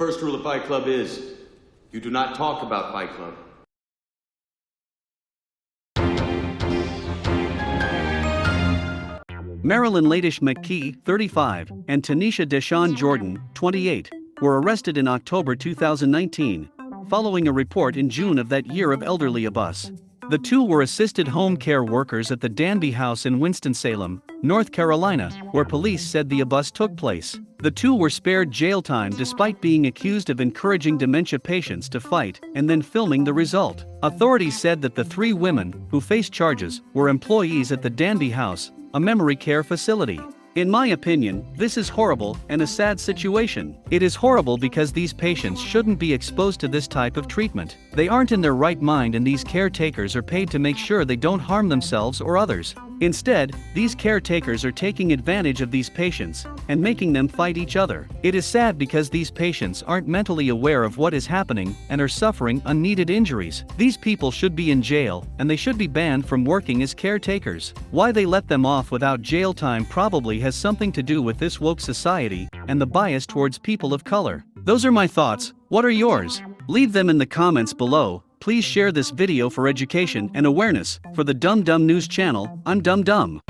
first rule of Fight Club is you do not talk about Fight Club. Marilyn Ladish McKee, 35, and Tanisha Deshawn Jordan, 28, were arrested in October 2019, following a report in June of that year of elderly abuse. The two were assisted home care workers at the Danby House in Winston-Salem, North Carolina, where police said the abuse took place. The two were spared jail time despite being accused of encouraging dementia patients to fight and then filming the result. Authorities said that the three women, who faced charges, were employees at the Danby House, a memory care facility. In my opinion, this is horrible and a sad situation. It is horrible because these patients shouldn't be exposed to this type of treatment. They aren't in their right mind and these caretakers are paid to make sure they don't harm themselves or others. Instead, these caretakers are taking advantage of these patients and making them fight each other. It is sad because these patients aren't mentally aware of what is happening and are suffering unneeded injuries. These people should be in jail and they should be banned from working as caretakers. Why they let them off without jail time probably has something to do with this woke society and the bias towards people of color. Those are my thoughts, what are yours? Leave them in the comments below Please share this video for education and awareness. For the Dumb Dumb News channel, I'm Dumb Dumb.